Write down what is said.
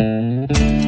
Música